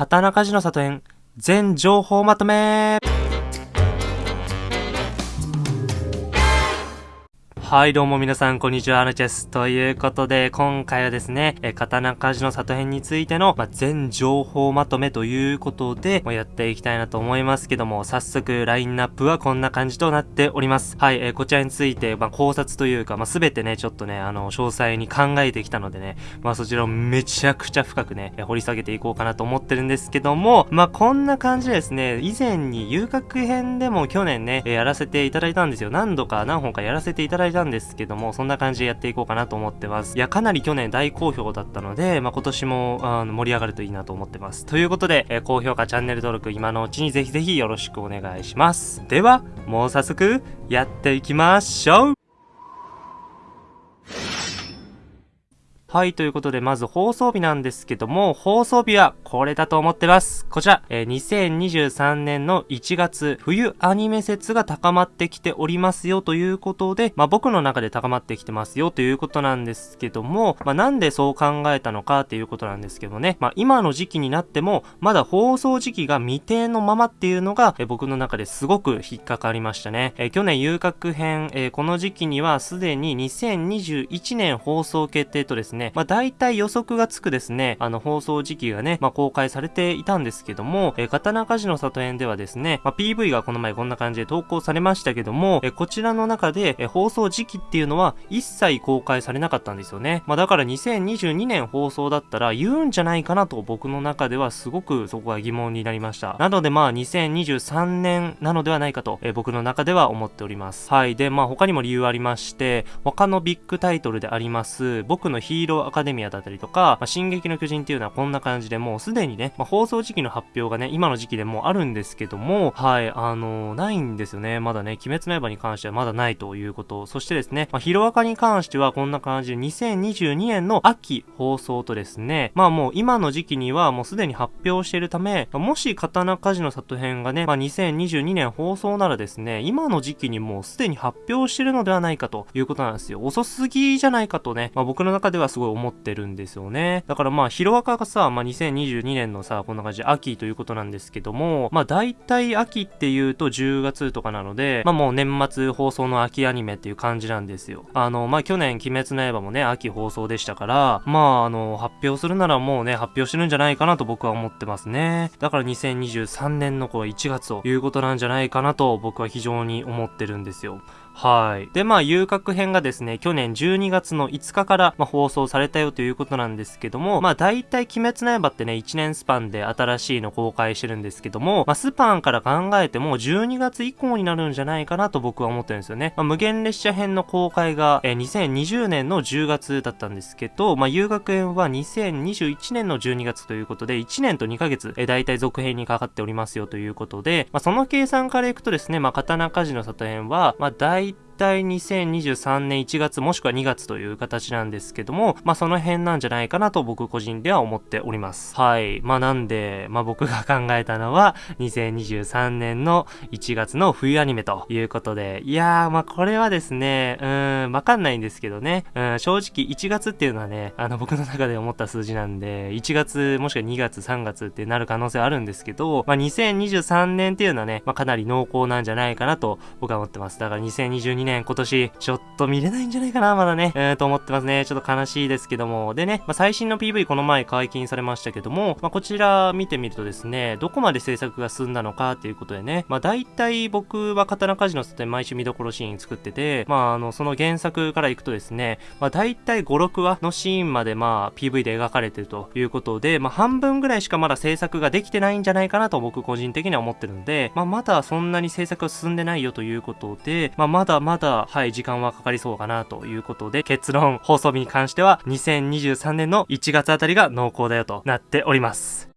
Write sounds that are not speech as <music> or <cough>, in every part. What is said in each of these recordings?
刀鍛冶の里編全情報まとめはい、どうも皆さん、こんにちは、アヌチェス。ということで、今回はですね、え刀鍛冶の里編についての、まあ、全情報まとめということで、まあ、やっていきたいなと思いますけども、早速、ラインナップはこんな感じとなっております。はい、えー、こちらについて、まあ、考察というか、まあ、すべてね、ちょっとね、あの、詳細に考えてきたのでね、まあ、そちらをめちゃくちゃ深くね、掘り下げていこうかなと思ってるんですけども、まあ、こんな感じでですね、以前に遊郭編でも去年ね、やらせていただいたんですよ。何度か何本かやらせていただいたんですけども、そんな感じでやっていこうかなと思ってます。いや、かなり去年大好評だったので、まあ、今年もあの盛り上がるといいなと思ってます。ということで、えー、高評価、チャンネル登録、今のうちにぜひぜひよろしくお願いします。では、もう早速、やっていきましょうはい、ということで、まず放送日なんですけども、放送日はこれだと思ってます。こちら、えー、2023年の1月、冬アニメ説が高まってきておりますよということで、まあ僕の中で高まってきてますよということなんですけども、まあなんでそう考えたのかっていうことなんですけどね、まあ今の時期になっても、まだ放送時期が未定のままっていうのが、えー、僕の中ですごく引っかかりましたね。えー、去年遊郭編、えー、この時期にはすでに2021年放送決定とですね、ね、まあ大体予測がつくですね、あの放送時期がね、まあ公開されていたんですけども、えー、刀鍛冶の里編ではですね、まあ PV がこの前こんな感じで投稿されましたけども、えー、こちらの中で、えー、放送時期っていうのは一切公開されなかったんですよね。まあだから2022年放送だったら言うんじゃないかなと僕の中ではすごくそこは疑問になりました。なのでまあ2023年なのではないかと、えー、僕の中では思っております。はい。で、まあ他にも理由ありまして、他のビッグタイトルであります、僕のヒーローロアカデミアだったりとか、まあ、進撃の巨人っていうのはこんな感じでもうすでにね、まあ、放送時期の発表がね、今の時期でもあるんですけども、はい、あのー、ないんですよね。まだね、鬼滅の刃に関してはまだないということ。そしてですね、まあ、ヒロアカに関してはこんな感じで2022年の秋放送とですね、まあもう今の時期にはもうすでに発表しているため、まあもし刀鍛冶の里編がね、まあ2022年放送ならですね、今の時期にもうすでに発表してるのではないかということなんですよ。遅すぎじゃないかとね、まあ僕の中ではすごい思ってるんですよね。だからまあ、ヒロアカがさ、まあ、2022年のさ、こんな感じ秋ということなんですけども、まあ、大体秋っていうと10月とかなので、まあ、もう年末放送の秋アニメっていう感じなんですよ。あの、まあ、去年、鬼滅の刃もね、秋放送でしたから、まあ、あの、発表するならもうね、発表してるんじゃないかなと僕は思ってますね。だから2023年のこう1月ということなんじゃないかなと僕は非常に思ってるんですよ。はい。で、まあ、遊郭編がですね、去年12月の5日から、まあ、放送されたよということなんですけども、まあ、大体鬼滅の刃ってね、1年スパンで新しいの公開してるんですけども、まあ、スパンから考えても12月以降になるんじゃないかなと僕は思ってるんですよね。まあ、無限列車編の公開が、えー、2020年の10月だったんですけど、まあ、遊楽編は2021年の12月ということで、1年と2ヶ月、えー、大体続編にかかっておりますよということで、まあ、その計算からいくとですね、まあ、刀鍛冶の里編は、まあ、大 Bye. 体2023年1月もしくは2月という形なんですけども、まあその辺なんじゃないかなと僕個人では思っております。はい。まあなんで、まあ僕が考えたのは2023年の1月の冬アニメということで、いやーまあこれはですね、うーん、わかんないんですけどね、うん、正直1月っていうのはね、あの僕の中で思った数字なんで、1月もしくは2月3月ってなる可能性あるんですけど、まあ2023年っていうのはね、まあかなり濃厚なんじゃないかなと僕は思ってます。だから2022年今年、ちょっと見れないんじゃないかな、まだね。えー、と思ってますね。ちょっと悲しいですけども。でね、まあ、最新の PV この前解禁されましたけども、まあ、こちら見てみるとですね、どこまで制作が進んだのかっていうことでね、まあ、大体僕は刀鍛冶の里で毎週見どころシーン作ってて、まあ、あの、その原作からいくとですね、まあ、大体5、6話のシーンまでまあ、PV で描かれてるということで、まあ、半分ぐらいしかまだ制作ができてないんじゃないかなと僕個人的には思ってるので、まあ、まだそんなに制作が進んでないよということで、まあ、まだまだ、はい、時間はかかりそうかなということで、結論、放送日に関しては、2023年の1月あたりが濃厚だよとなっております。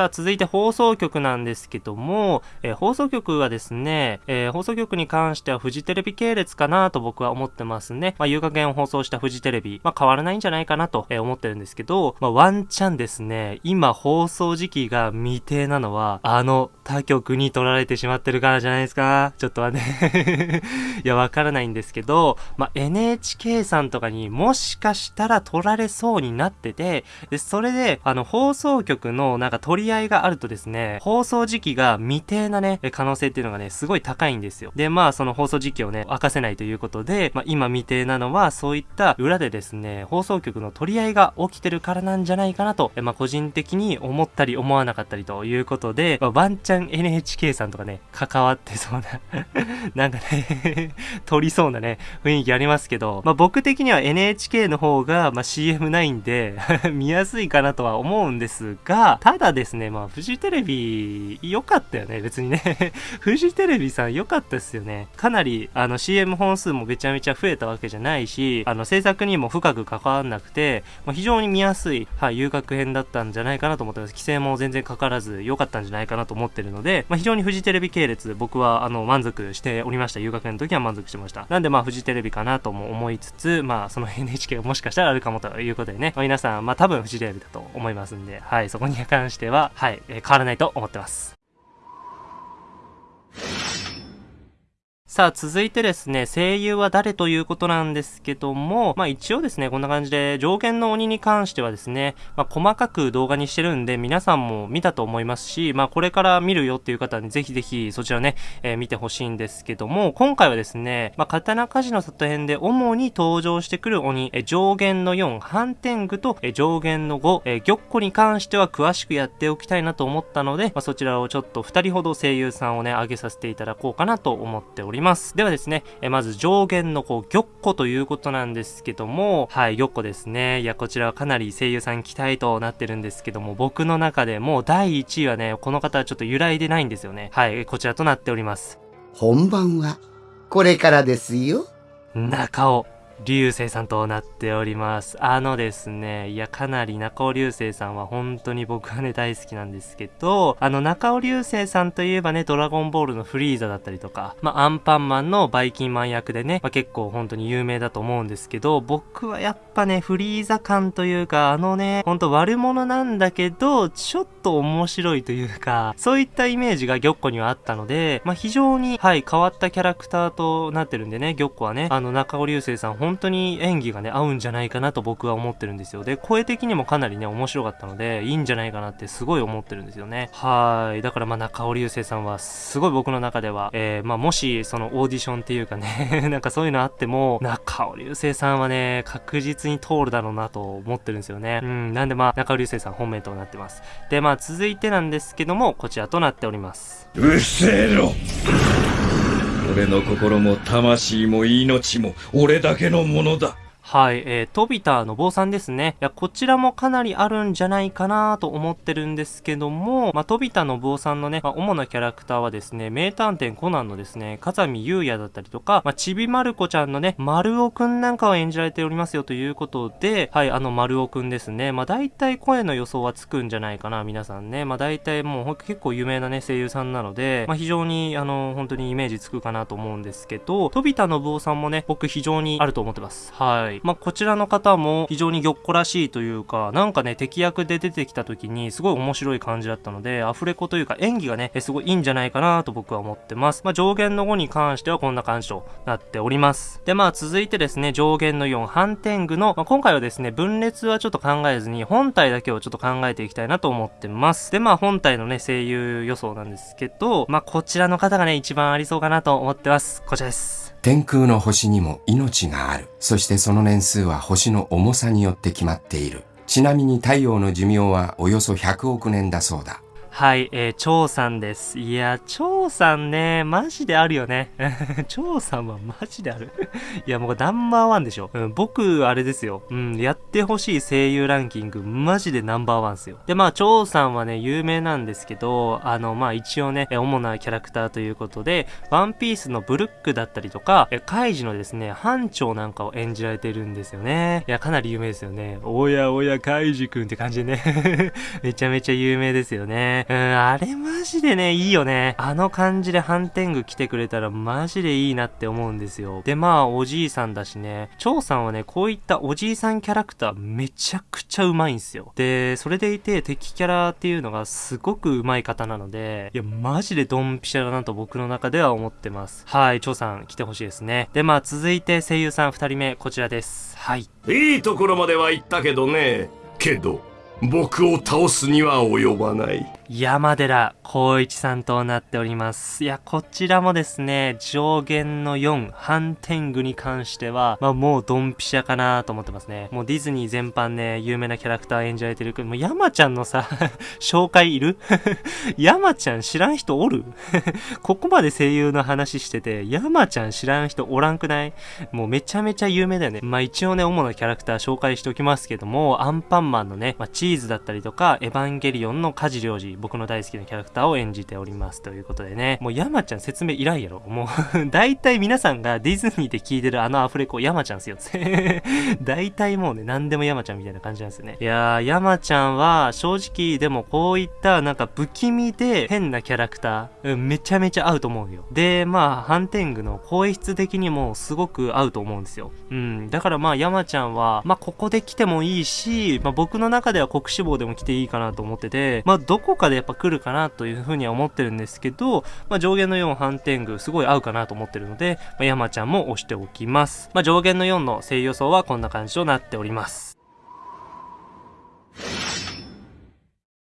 さあ、続いて放送局なんですけども、えー、放送局はですね、えー、放送局に関してはフジテレビ系列かなと僕は思ってますね。まあ、遊楽園を放送したフジテレビ、まあ、変わらないんじゃないかなと、え思ってるんですけど、まあ、ワンチャンですね、今放送時期が未定なのは、あの他局に取られてしまってるからじゃないですか？ちょっとはね <laughs> いや、わからないんですけど、まあ、NHK さんとかにもしかしたら取られそうになってて、で、それで、あの、放送局のなんか取り合があるとですね、放送時期が未定なね、可能性っていうのがね、すごい高いんですよ。で、まあ、その放送時期をね、明かせないということで、まあ、今未定なのは、そういった裏でですね、放送局の取り合いが起きてるからなんじゃないかなと、まあ、個人的に思ったり思わなかったりということで、まあ、ワンチャン NHK さんとかね、関わってそうな <laughs> なんかね取りそうなね、雰囲気ありますけど、まあ、僕的には NHK の方が、まあ、CM ないんで <laughs> 見やすいかなとは思うんですが、ただですね、ねまあ、フジテレビ、良かったよね、別にね <laughs> フジテレビさん良かったですよね。かなり、あの、CM 本数もめちゃめちゃ増えたわけじゃないし、あの、制作にも深く関わんなくて、まあ、非常に見やすい、はい、遊楽編だったんじゃないかなと思ってます。規制も全然かからず良かったんじゃないかなと思ってるので、まあ、非常にフジテレビ系列、僕は、あの、満足しておりました。遊楽編の時は満足してました。なんで、まあ、フジテレビかなとも思いつつ、まあ、その NHK がもしかしたらあるかもということでね、まあ、皆さん、まあ、多分フジテレビだと思いますんで、はい、そこに関しては、はい、変わらないと思ってます。さあ、続いてですね、声優は誰ということなんですけども、まあ一応ですね、こんな感じで、上限の鬼に関してはですね、まあ細かく動画にしてるんで、皆さんも見たと思いますし、まあこれから見るよっていう方にぜひぜひそちらね、えー、見てほしいんですけども、今回はですね、まあ刀鍛冶の里編で主に登場してくる鬼、え上限の4、反天狗と、え上限の5、え玉子に関しては詳しくやっておきたいなと思ったので、まあそちらをちょっと2人ほど声優さんをね、上げさせていただこうかなと思っております。ます。ではですね、えまず上限のこう、玉子ということなんですけども、はい、玉子ですね。いや、こちらはかなり声優さん期待となってるんですけども、僕の中でもう第1位はね、この方はちょっと揺らいでないんですよね。はい、こちらとなっております。本番は、これからですよ。中尾。流星さんとなっております。あのですね、いや、かなり中尾流星さんは本当に僕はね、大好きなんですけど、あの、中尾流星さんといえばね、ドラゴンボールのフリーザだったりとか、まあ、アンパンマンのバイキンマン役でね、まあ、結構本当に有名だと思うんですけど、僕はやっぱね、フリーザ感というか、あのね、ほんと悪者なんだけど、ちょっと面白いというか、そういったイメージが玉子にはあったので、まあ、非常に、はい、変わったキャラクターとなってるんでね、玉子はね、あの、中尾流星さん本当に演技がね、合うんじゃないかなと僕は思ってるんですよ。で、声的にもかなりね、面白かったので、いいんじゃないかなってすごい思ってるんですよね。はい。だからまあ中尾流星さんは、すごい僕の中では、えー、まあもし、そのオーディションっていうかね <laughs> なんかそういうのあっても、中尾流星さんはね、確実に通るだろうなと思ってるんですよね。うん。なんでまあ、中尾流星さん本命となってます。で、まあ続いてなんですけども、こちらとなっております。うっせえろ俺の心も魂も命も俺だけのものだ。はい、えー、飛田の坊さんですね。いや、こちらもかなりあるんじゃないかなと思ってるんですけども、まあ、飛田の坊さんのね、まあ、主なキャラクターはですね、名探偵コナンのですね、風見優也だったりとか、まあ、ちびまる子ちゃんのね、丸尾くんなんかを演じられておりますよということで、はい、あの丸尾くんですね。まあ、大体声の予想はつくんじゃないかな、皆さんね。まあ、大体もう結構有名なね、声優さんなので、まあ、非常に、あの、本当にイメージつくかなと思うんですけど、飛田の坊さんもね、僕非常にあると思ってます。はい。まあ、こちらの方も非常に玉子らしいというか、なんかね、敵役で出てきた時にすごい面白い感じだったので、アフレコというか演技がね、すごいいいんじゃないかなと僕は思ってます。まあ、上限の5に関してはこんな感じとなっております。で、まあ、続いてですね、上限の4、反天狗の、まあ、今回はですね、分裂はちょっと考えずに、本体だけをちょっと考えていきたいなと思ってます。で、まあ、本体のね、声優予想なんですけど、まあ、こちらの方がね、一番ありそうかなと思ってます。こちらです。天空の星にも命がある。そしてその年数は星の重さによって決まっている。ちなみに太陽の寿命はおよそ100億年だそうだ。はい、えー、張さんです。いや、張さんね、マジであるよね。<laughs> 張さんはマジである。<laughs> いや、もうナンバーワンでしょ。うん、僕、あれですよ。うん、やってほしい声優ランキング、マジでナンバーワンですよ。で、まあ、張さんはね、有名なんですけど、あの、まあ、一応ね、主なキャラクターということで、ワンピースのブルックだったりとか、えカイジのですね、班長なんかを演じられてるんですよね。いや、かなり有名ですよね。おやおや、カイジくんって感じでね。<laughs> めちゃめちゃ有名ですよね。うん、あれマジでね、いいよね。あの感じでハンテング来てくれたらマジでいいなって思うんですよ。で、まあ、おじいさんだしね、張さんはね、こういったおじいさんキャラクターめちゃくちゃうまいんすよ。で、それでいて敵キャラっていうのがすごくうまい方なので、いや、マジでドンピシャだなと僕の中では思ってます。はい、張さん来てほしいですね。で、まあ、続いて声優さん二人目、こちらです。はい。いいところまでは行ったけどねけど僕を倒すには及ばない山寺孝一さんとなっております。いや、こちらもですね、上限の4、ハンテングに関しては、まあもうドンピシャかなと思ってますね。もうディズニー全般ね、有名なキャラクター演じられてるけど、もう山ちゃんのさ、<laughs> 紹介いる？<laughs> 山ちゃん知らん人おる？<laughs> ここまで声優の話してて、山ちゃん知らん人おらんくない？もうめちゃめちゃ有名だよね。まあ一応ね、主なキャラクター紹介しておきますけども、アンパンマンのね、まあ、チーズだったりとか、エヴァンゲリオンのカジリョウジ、僕の大好きなキャラクターを演じております。ということでね、もう山ちゃん説明いらんやろ。もう <laughs> 大体皆さんがディズニーで聞いてるあのアフレコ、山ちゃんっすよ。<laughs> 大体もうね、何でも山ちゃんみたいな感じなんですよね。いやー、山ちゃんは正直でもこういったなんか不気味で変なキャラクター、うんめちゃめちゃ合うと思うよ。で、まあ、ハンテングの声質的にもすごく合うと思うんですよ。うん。だからまあ、山ちゃんは、まあ、ここで来てもいいし、まあ、僕の中では国志望でも来ていいかなと思ってて、まあ、どこかでやっぱ来るかなというふうには思ってるんですけど、まあ、上限の4ハンテングすごい合うかなと思ってるので、まあ、山ちゃんも押しておきます。まあ、上限の4の声優予想はこんな感じとなっております。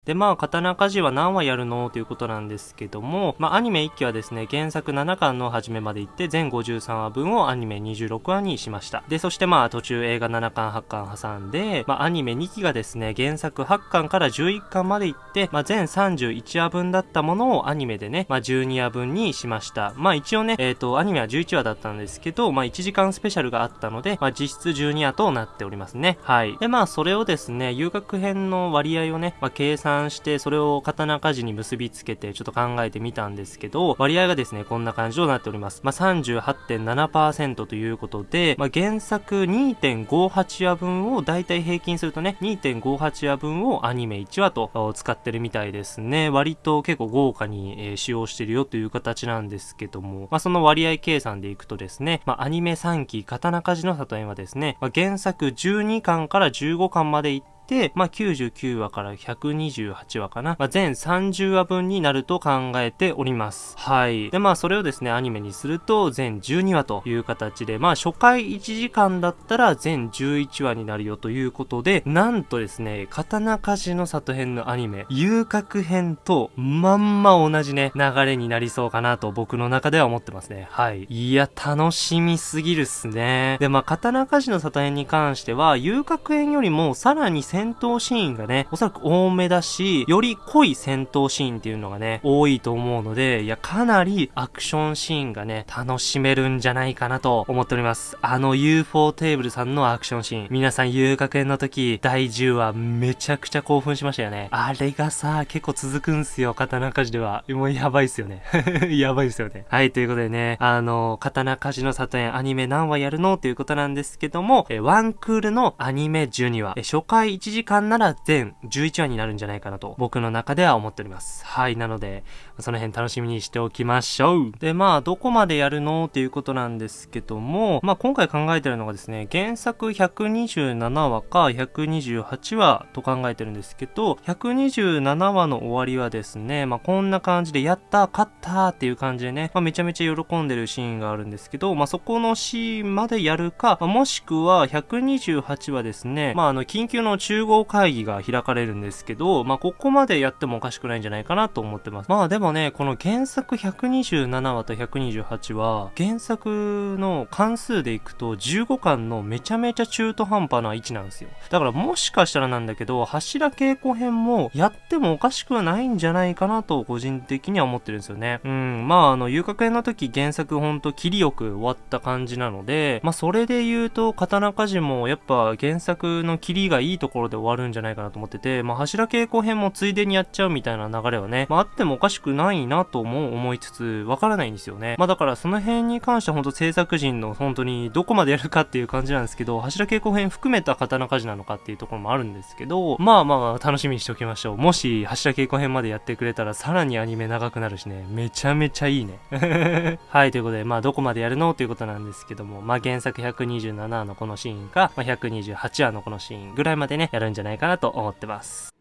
で、まあ、刀鍛冶は何話やるの？ということなんですけども、まあ、アニメ1期はですね、原作7巻の初めまで行って、全53話分をアニメ26話にしました。で、そしてまあ、途中映画7巻、8巻挟んで、まあ、アニメ2期がですね、原作8巻から11巻まで行って、まあ、全31話分だったものをアニメでね、まあ、12話分にしました。まあ、一応ね、えっ、と、アニメは11話だったんですけど、まあ、1時間スペシャルがあったので、まあ、実質12話となっておりますね。はい。で、まあ、それをですね、遊学編の割合をね、まあ、計算算して、それを刀鍛冶に結びつけて、ちょっと考えてみたんですけど、割合がですね、こんな感じとなっております。まあ、38.7%ということで、まあ、原作2.58話分をだいたい平均するとね、2.58話分をアニメ1話と使ってるみたいですね。割と結構豪華に、えー使用してるよという形なんですけども、まあ、その割合計算でいくとですね、まあ、アニメ3期刀鍛冶の里園はですね、まあ、原作12巻から15巻までいって、で、まあ、99話から128話かな。まあ、全30話分になると考えております。はい。で、まあ、それをですね、アニメにすると、全12話という形で、まあ、初回1時間だったら全11話になるよということで、なんとですね、刀鍛冶の里編のアニメ、遊郭編と、まんま同じね、流れになりそうかなと僕の中では思ってますね。はい。いや、楽しみすぎるっすね。で、まあ、刀鍛冶の里編に関しては、遊郭編よりもさらに戦闘シーンがね、おそらく多めだし、より濃い戦闘シーンっていうのがね、多いと思うので、いや、かなりアクションシーンがね、楽しめるんじゃないかなと思っております。あの UFO テーブルさんのアクションシーン。皆さん遊楽園の時、第10話めちゃくちゃ興奮しましたよね。あれがさ、結構続くんすよ、刀鍛冶では。もうやばいっすよね。<laughs> やばいっすよね。はい、ということでね、あの、刀鍛冶の里園アニメ何話やるの？ということなんですけども、えワンクールのアニメ12話、え初回1 1時間なら全11話になるんじゃないかなと、僕の中では思っております。はい、なので、その辺楽しみにしておきましょう。で、まあ、どこまでやるのっていうことなんですけども、まあ、今回考えてるのがですね、原作127話か128話と考えてるんですけど、127話の終わりはですね、まあ、こんな感じで、やった、勝ったっていう感じでね、まあ、めちゃめちゃ喜んでるシーンがあるんですけど、まあ、そこのシーンまでやるか、まあもしくは128話ですね、まあ、あの、緊急の中集合会議が開かれるんですけど、まあ、ここまでやってもおかしくないんじゃないかなと思ってます。まあでもね、この原作127話と128話、原作の関数でいくと15巻のめちゃめちゃ中途半端な位置なんですよ。だからもしかしたらなんだけど、柱稽古編もやってもおかしくはないんじゃないかなと個人的には思ってるんですよね。うん、まああの、遊郭編の時原作ほんと切りよく終わった感じなので、まあそれで言うと、刀鍛冶もやっぱ原作の切りがいいところで終わるんじゃないかなと思ってて、まあ柱稽古編もついでにやっちゃうみたいな流れはね、まああってもおかしくないなとも思いつつ、わからないんですよね。まあだからその辺に関しては本当制作陣の本当にどこまでやるかっていう感じなんですけど、柱稽古編含めた刀鍛冶なのかっていうところもあるんですけど、まあまあ楽しみにしておきましょう。もし柱稽古編までやってくれたらさらにアニメ長くなるしね、めちゃめちゃいいね。<laughs> はい、ということで、まあどこまでやるのということなんですけども、まあ原作127のこのシーンか、まあ、128話のこのシーンぐらいまでね、やるんじゃないかなと思ってます。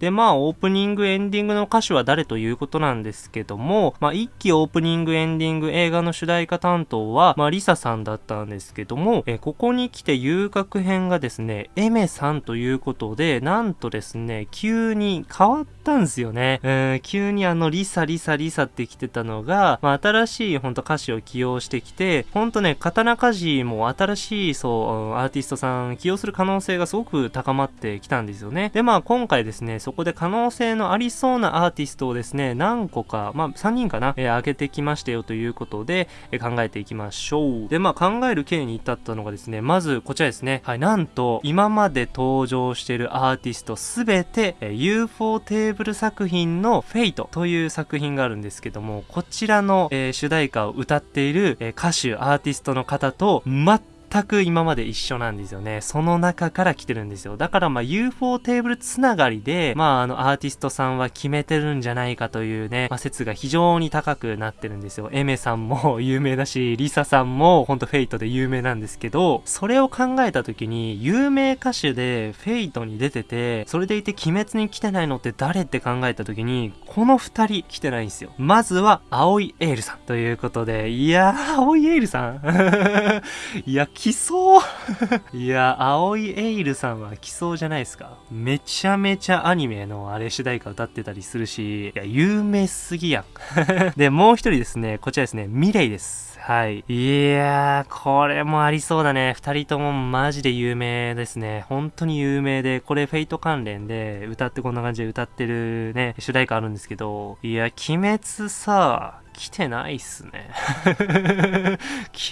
で、まあ、オープニング、エンディングの歌手は誰ということなんですけども、まあ、一期オープニング、エンディング、映画の主題歌担当は、まあ、 LiSAさんだったんですけども、えここに来て遊郭編がですね、 Aimerさんということで、なんとですね、急に変わったんですよね。えー、急にあの、 LiSA、LiSA、LiSAって来てたのが、まあ、新しいほんと歌詞を起用してきて、ほんとね、刀鍛冶も新しい、そう、アーティストさん起用する可能性がすごく高まってきたんですよね。で、まあ、今回ですね、そこで可能性のありそうなアーティストをですね、何個か、まあ、3人かな、えー、上げてきましたよということで、えー、考えていきましょう。で、まあ、考える経緯に至ったのがですね、まず、こちらですね。はい、なんと、今まで登場しているアーティストすべて、えー、UFO テーブル作品のフェイトという作品があるんですけども、こちらの、えー、主題歌を歌っている、えー、歌手、アーティストの方と、全全く今まで一緒なんですよね。その中から来てるんですよ。だからまあ UFO テーブルつながりで、まああのアーティストさんは決めてるんじゃないかというね、まあ説が非常に高くなってるんですよ。 Aimerさんも <laughs> 有名だし、 LiSAさんもほんと Fate で有名なんですけど、それを考えた時に、有名歌手で Fate に出てて、それでいて鬼滅に来てないのって誰って考えた時に、この二人来てないんですよ。まずは、藍井エイルさんということで、いやー、青いエールさん <laughs> いや、来そう <laughs> いや、青いエイルさんは来そうじゃないですか。めちゃめちゃアニメのあれ主題歌歌ってたりするし、いや、有名すぎやん。<laughs> で、もう一人ですね、こちらですね、ミレイです。はい。いやー、これもありそうだね。二人ともマジで有名ですね。本当に有名で、これフェイト関連で歌ってこんな感じで歌ってるね、主題歌あるんですけど、いや、鬼滅さ、来てないっすね。<laughs>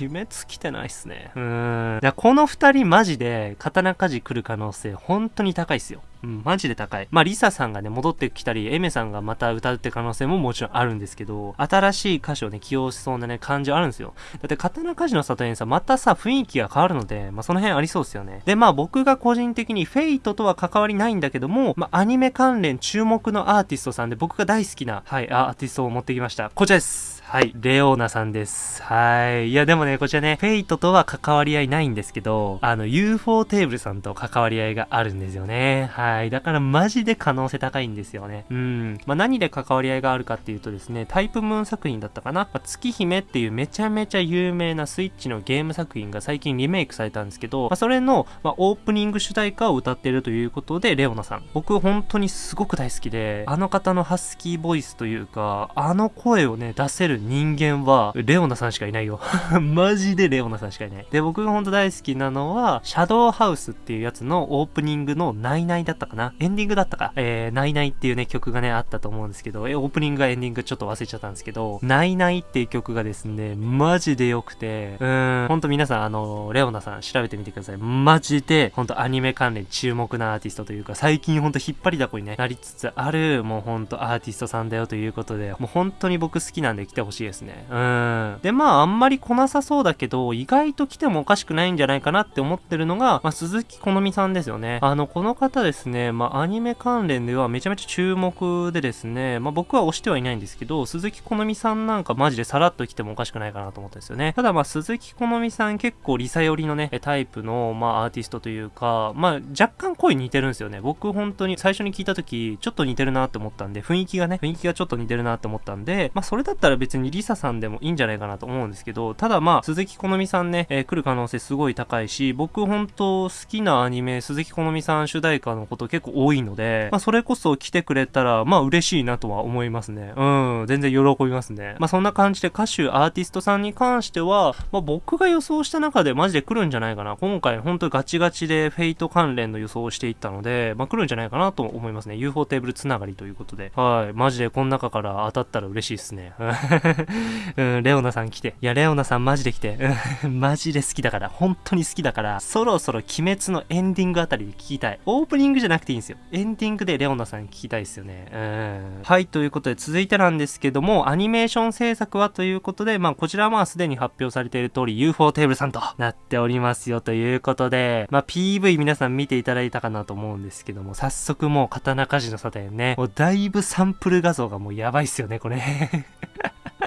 鬼滅来てないっすね。うーん。いや、この二人マジで刀鍛冶来る可能性本当に高いっすよ。うん、マジで高い。まあ、 LiSAさんがね、戻ってきたり、 Aimerさんがまた歌うって可能性ももちろんあるんですけど、新しい歌手をね、起用しそうなね、感じあるんですよ。だって、刀鍛冶の里にさ、またさ、雰囲気が変わるので、まあ、その辺ありそうですよね。で、まあ、僕が個人的に Fateとは関わりないんだけども、まあ、アニメ関連注目のアーティストさんで、僕が大好きな、はい、アーティストを持ってきました。こちらです。はい。 ReoNaさんです。はい。いや、でもね、こちらね、 Fateとは関わり合いないんですけど、あの、UFO テーブルさんと関わり合いがあるんですよね。はい。だから、マジで可能性高いんですよね。うん。まあ、何で関わり合いがあるかっていうとですね、タイプムーン作品だったかな。まあ、月姫っていうめちゃめちゃ有名なスイッチのゲーム作品が最近リメイクされたんですけど、まあ、それの、ま、オープニング主題歌を歌ってるということで、レオナさん。僕、本当にすごく大好きで、あの方のハスキーボイスというか、あの声をね、出せる人間は、レオナさんしかいないよ。<laughs> マジでレオナさんしかいない。で、僕がほんと大好きなのは、シャドウハウスっていうやつのオープニングのナイナイだったかな。エンディングだったか。えー、ナイナイっていうね、曲がね、あったと思うんですけど、え、オープニングがエンディングちょっと忘れちゃったんですけど、ナイナイっていう曲がですね、マジで良くて、うーん、ほんと皆さん、あの、レオナさん調べてみてください。マジで、ほんとアニメ関連注目なアーティストというか、最近ほんと引っ張りだこにね、なりつつある、もうほんとアーティストさんだよということで、もう本当に僕好きなんで来てほしいですね。うん。で、まあ、あんまり来なさそうだけど、意外と来てもおかしくないんじゃないかなって思ってるのが、まあ、鈴木好美さんですよね。あの、この方ですね、まあ、アニメ関連ではめちゃめちゃ注目でですね、まあ、僕は推してはいないんですけど、鈴木好美さんなんかマジでさらっと来てもおかしくないかなと思ったんですよね。ただ、まあ、鈴木好美さん結構リサ寄りのね、タイプの、まあ、アーティストというか、まあ、若干声似てるんですよね。僕本当に最初に聞いた時、ちょっと似てるなって思ったんで、雰囲気がね、雰囲気がちょっと似てるなって思ったんで、まあ、それだったら別別にリサさんでもいいんじゃないかなと思うんですけど、ただまあ、鈴木好美さんね、えー来る可能性すごい高いし、僕本当好きなアニメ、鈴木好美さん主題歌のこと結構多いので、まあ、それこそ来てくれたら、まあ、嬉しいなとは思いますね。うん、全然喜びますね。まあ、そんな感じで歌手、アーティストさんに関しては、まあ、僕が予想した中でマジで来るんじゃないかな。今回本当にガチガチでフェイト関連の予想をしていったので、まあ、来るんじゃないかなと思いますね。UFO テーブルつながりということで。はい。マジでこの中から当たったら嬉しいですね。<laughs> うん、レオナさん来て。いや、レオナさんマジで来て。<laughs> マジで好きだから。本当に好きだから。そろそろ鬼滅のエンディングあたりで聞きたい。オープニングじゃなくていいんですよ。エンディングでレオナさん聞きたいですよね。うん。はい、ということで続いてなんですけども、アニメーション制作はということで、まあ、こちらはまあすでに発表されている通り UFO テーブルさんとなっておりますよということで、まあ、PV 皆さん見ていただいたかなと思うんですけども、早速もう刀鍛冶のサタンね、もうだいぶサンプル画像がもうやばいっすよね、これ。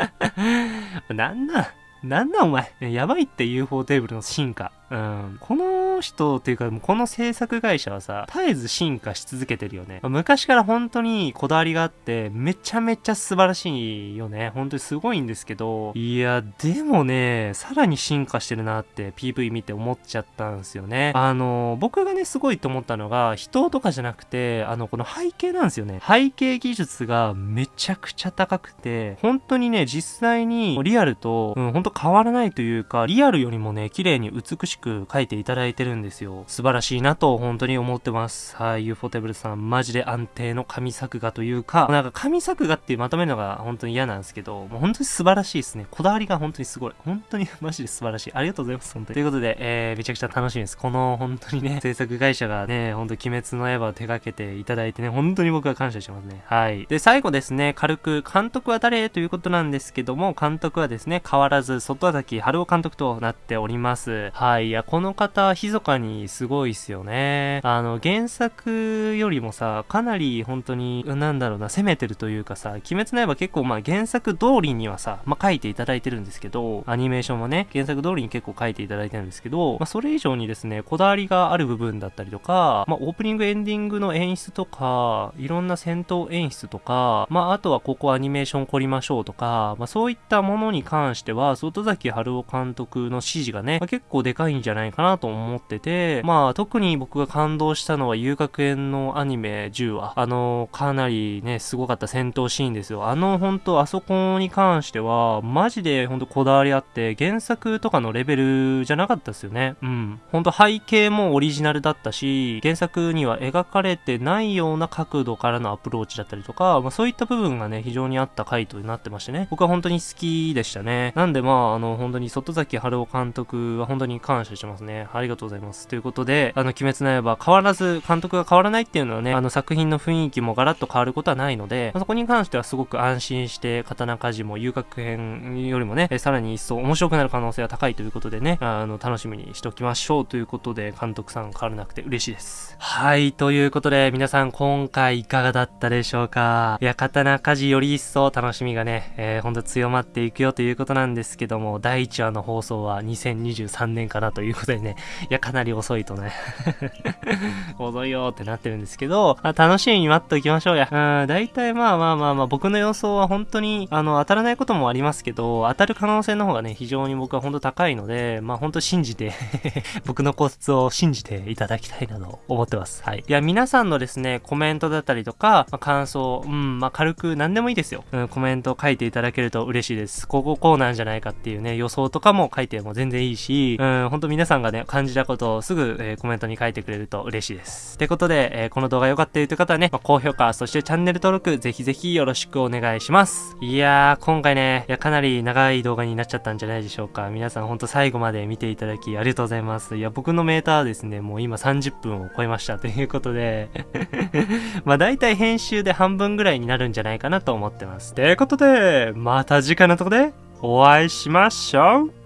<laughs> なんなんなんなんお前。やばいって UFO テーブルの進化。うん。この人っていうか、この制作会社はさ、絶えず進化し続けてるよね。昔から本当にこだわりがあって、めちゃめちゃ素晴らしいよね。本当にすごいんですけど、いや、でもね、さらに進化してるなって PV 見て思っちゃったんですよね。あの、僕がね、すごいと思ったのが、人とかじゃなくて、あの、この背景なんですよね。背景技術がめちゃくちゃ高くて、本当にね、実際にリアルと、うん、本当変わらないというか、リアルよりもね、綺麗に美しく描いていただいてるんですよ。素晴らしいなと本当に思ってます。はい、UFO テーブルさん、マジで安定の神作画というか、なんか神作画っていうまとめるのが本当に嫌なんですけど、もう本当に素晴らしいですね。こだわりが本当にすごい。本当にマジで素晴らしい。ありがとうございます、本当に。ということで、えー、めちゃくちゃ楽しみです。この本当にね、制作会社がね、本当鬼滅の刃を手掛けていただいてね、本当に僕は感謝してますね。はい。で、最後ですね、軽く監督は誰ということなんですけども、監督はですね、変わらず、外崎春夫監督となっております。はい。いや、この方、密かにすごいっすよね。あの、原作よりもさ、かなり本当に、なんだろうな、攻めてるというかさ、鬼滅の刃結構まあ原作通りにはさ、まあ書いていただいてるんですけど、アニメーションもね、原作通りに結構書いていただいてるんですけど、まあそれ以上にですね、こだわりがある部分だったりとか、まあオープニングエンディングの演出とか、いろんな戦闘演出とか、まああとはここアニメーション凝りましょうとか、まあそういったものに関しては、外崎春夫監督の指示がね、まあ結構でかいんじゃないかなと思ってて、まあ特に僕が感動したのは遊楽園のアニメ10話。あの、かなりね、すごかった戦闘シーンですよ。あの、本当あそこに関しては、マジで本当こだわりあって、原作とかのレベルじゃなかったですよね。うん。本当背景もオリジナルだったし、原作には描かれてないような角度からのアプローチだったりとか、まあそういった部分がね、非常にあった回となってましてね。僕は本当に好きでしたね。なんでまあ、あの、本当に外崎春夫監督は本当に感謝してますね。ありがとうございます。ということで、あの、鬼滅の刃変わらず監督が変わらないっていうのはね、あの作品の雰囲気もガラッと変わることはないので、まあそこに関してはすごく安心して、刀鍛冶も遊楽編よりもね、えさらに一層面白くなる可能性が高いということでね、あの、楽しみにしておきましょうということで、監督さん変わらなくて嬉しいです。はい、ということで、皆さん今回いかがだったでしょうか？いや、刀鍛冶より一層楽しみがね、えー、ほんと強まっていくよということなんですけども、第1話の放送は2023年かなとということでね、<laughs> いや、かなり遅いとね、<laughs> 遅いよってなってるんですけど、まあ、楽しみに待っておきましょうや。うん、大体まあまあまあまあ、僕の予想は本当に、あの、当たらないこともありますけど、当たる可能性の方がね、非常に僕は本当高いので、まあ本当信じて <laughs> 僕のコツを信じていただきたいなと思ってます。はい。いや、皆さんのですね、コメントだったりとか、まあ、感想、うん、まあ軽く何でもいいですよ。うん、コメント書いていただけると嬉しいです。こここうなんじゃないかっていうね、予想とかも書いても全然いいし、うん、本当皆さんがね、感じたことをすぐ、えーコメントに書いてくれると嬉しいです。ってことで、えーこの動画良かったよという方はね、まあ高評価、そしてチャンネル登録、ぜひぜひよろしくお願いします。いやー、今回ね、いや、かなり長い動画になっちゃったんじゃないでしょうか。皆さんほんと最後まで見ていただきありがとうございます。いや、僕のメーターはですね、もう今30分を超えましたということで、<laughs> まあ大体編集で半分ぐらいになるんじゃないかなと思ってます。ということで、また次回のとこでお会いしましょう